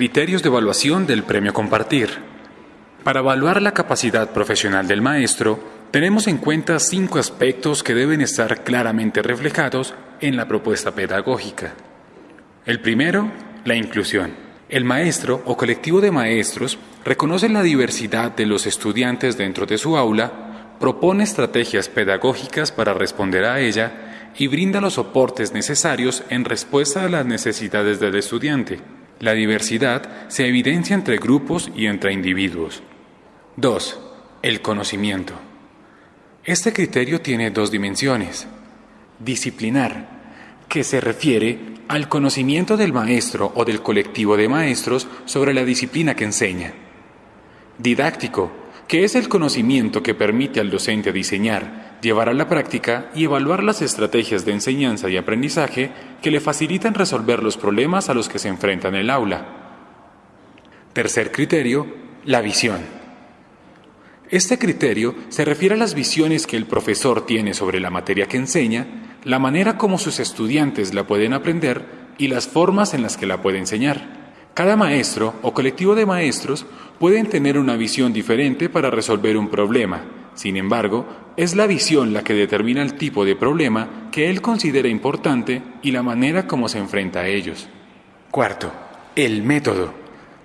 Criterios de evaluación del premio Compartir. Para evaluar la capacidad profesional del maestro, tenemos en cuenta cinco aspectos que deben estar claramente reflejados en la propuesta pedagógica. El primero, la inclusión. El maestro o colectivo de maestros reconoce la diversidad de los estudiantes dentro de su aula, propone estrategias pedagógicas para responder a ella y brinda los soportes necesarios en respuesta a las necesidades del estudiante. La diversidad se evidencia entre grupos y entre individuos. 2. El conocimiento. Este criterio tiene dos dimensiones. Disciplinar, que se refiere al conocimiento del maestro o del colectivo de maestros sobre la disciplina que enseña. Didáctico, que es el conocimiento que permite al docente diseñar, llevar a la práctica y evaluar las estrategias de enseñanza y aprendizaje que le facilitan resolver los problemas a los que se enfrenta en el aula. Tercer criterio, la visión. Este criterio se refiere a las visiones que el profesor tiene sobre la materia que enseña, la manera como sus estudiantes la pueden aprender y las formas en las que la puede enseñar. Cada maestro o colectivo de maestros pueden tener una visión diferente para resolver un problema. Sin embargo, es la visión la que determina el tipo de problema que él considera importante y la manera como se enfrenta a ellos. Cuarto, el método.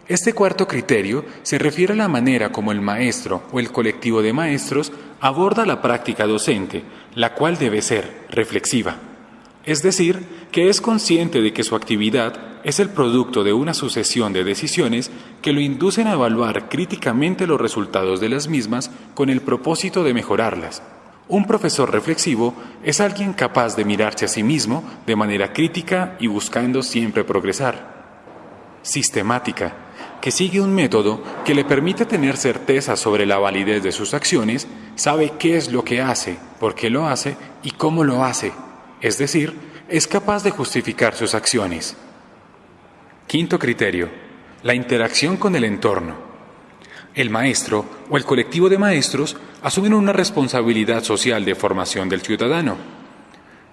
Este cuarto criterio se refiere a la manera como el maestro o el colectivo de maestros aborda la práctica docente, la cual debe ser reflexiva. Es decir, que es consciente de que su actividad es el producto de una sucesión de decisiones que lo inducen a evaluar críticamente los resultados de las mismas con el propósito de mejorarlas. Un profesor reflexivo es alguien capaz de mirarse a sí mismo de manera crítica y buscando siempre progresar. Sistemática que sigue un método que le permite tener certeza sobre la validez de sus acciones, sabe qué es lo que hace, por qué lo hace y cómo lo hace, es decir, es capaz de justificar sus acciones. Quinto criterio, la interacción con el entorno. El maestro o el colectivo de maestros asumen una responsabilidad social de formación del ciudadano.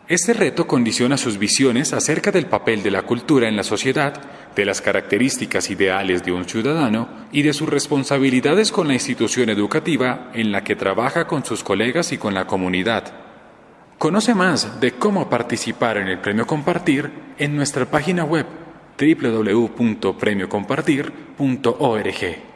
Este reto condiciona sus visiones acerca del papel de la cultura en la sociedad de las características ideales de un ciudadano y de sus responsabilidades con la institución educativa en la que trabaja con sus colegas y con la comunidad. Conoce más de cómo participar en el Premio Compartir en nuestra página web www.premiocompartir.org.